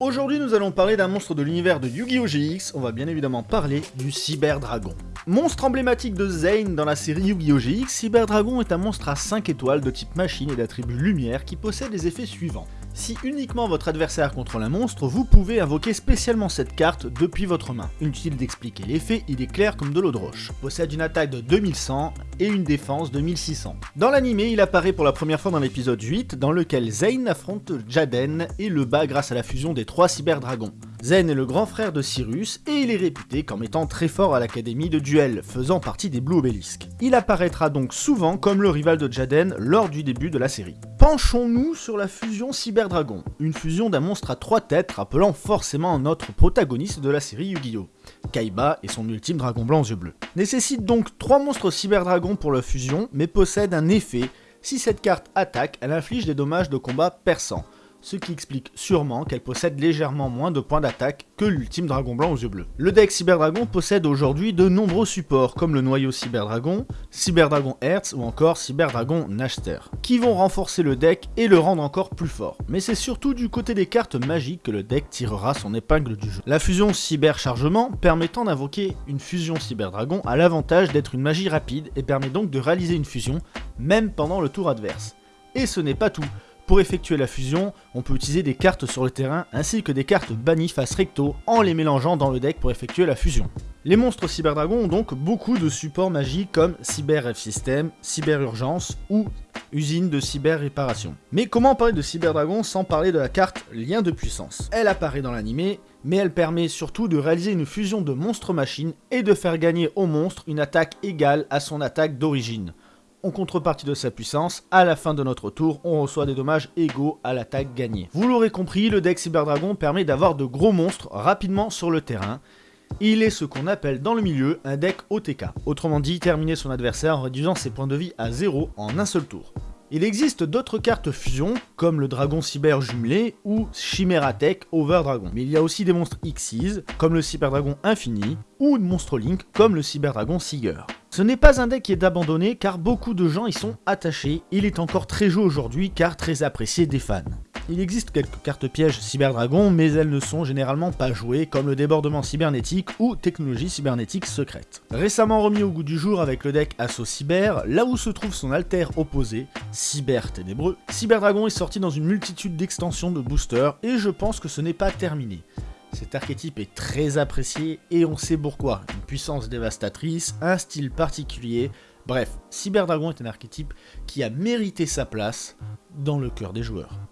Aujourd'hui nous allons parler d'un monstre de l'univers de Yu-Gi-Oh! GX, on va bien évidemment parler du Cyber Dragon. Monstre emblématique de Zane dans la série Yu-Gi-Oh! GX, Cyber Dragon est un monstre à 5 étoiles de type machine et d'attribut lumière qui possède les effets suivants. Si uniquement votre adversaire contrôle un monstre, vous pouvez invoquer spécialement cette carte depuis votre main. Inutile d'expliquer l'effet, il est clair comme de l'eau de roche. Possède une attaque de 2100 et une défense de 1600. Dans l'animé, il apparaît pour la première fois dans l'épisode 8, dans lequel Zane affronte Jaden et le bat grâce à la fusion des trois cyberdragons. Zen est le grand frère de Cyrus et il est réputé comme étant très fort à l'académie de duel, faisant partie des Blue Obelisk. Il apparaîtra donc souvent comme le rival de Jaden lors du début de la série. Penchons-nous sur la fusion Cyberdragon, une fusion d'un monstre à trois têtes rappelant forcément notre protagoniste de la série Yu-Gi-Oh! Kaiba et son ultime dragon blanc aux yeux bleus. Nécessite donc trois monstres Cyberdragon pour la fusion, mais possède un effet, si cette carte attaque, elle inflige des dommages de combat perçants ce qui explique sûrement qu'elle possède légèrement moins de points d'attaque que l'ultime dragon blanc aux yeux bleus. Le deck Cyberdragon possède aujourd'hui de nombreux supports comme le noyau Cyberdragon, Cyberdragon Hertz ou encore Cyberdragon Nashter, qui vont renforcer le deck et le rendre encore plus fort. Mais c'est surtout du côté des cartes magiques que le deck tirera son épingle du jeu. La fusion Cyber Chargement permettant d'invoquer une fusion Cyberdragon a l'avantage d'être une magie rapide et permet donc de réaliser une fusion même pendant le tour adverse. Et ce n'est pas tout, pour effectuer la fusion, on peut utiliser des cartes sur le terrain ainsi que des cartes bannies face recto en les mélangeant dans le deck pour effectuer la fusion. Les monstres Cyberdragon ont donc beaucoup de supports magiques comme Cyber F System, Cyber Urgence ou usine de cyber réparation. Mais comment parler de Cyberdragon sans parler de la carte Lien de puissance? Elle apparaît dans l'animé, mais elle permet surtout de réaliser une fusion de monstres-machines et de faire gagner au monstre une attaque égale à son attaque d'origine en contrepartie de sa puissance, à la fin de notre tour, on reçoit des dommages égaux à l'attaque gagnée. Vous l'aurez compris, le deck Cyberdragon permet d'avoir de gros monstres rapidement sur le terrain. Il est ce qu'on appelle dans le milieu un deck OTK, autrement dit terminer son adversaire en réduisant ses points de vie à 0 en un seul tour. Il existe d'autres cartes fusion, comme le dragon cyber jumelé ou Chimeratech Over Dragon. Mais il y a aussi des monstres Xyz, comme le cyberdragon infini, ou de monstres Link, comme le cyberdragon Seeger. Ce n'est pas un deck qui est abandonné car beaucoup de gens y sont attachés, il est encore très joué aujourd'hui car très apprécié des fans. Il existe quelques cartes pièges Cyberdragon, mais elles ne sont généralement pas jouées, comme le débordement cybernétique ou technologie cybernétique secrète. Récemment remis au goût du jour avec le deck Asso Cyber, là où se trouve son alter opposé, Cyber Ténébreux, Cyberdragon est sorti dans une multitude d'extensions de boosters, et je pense que ce n'est pas terminé. Cet archétype est très apprécié et on sait pourquoi. Une puissance dévastatrice, un style particulier, bref, Cyberdragon est un archétype qui a mérité sa place dans le cœur des joueurs.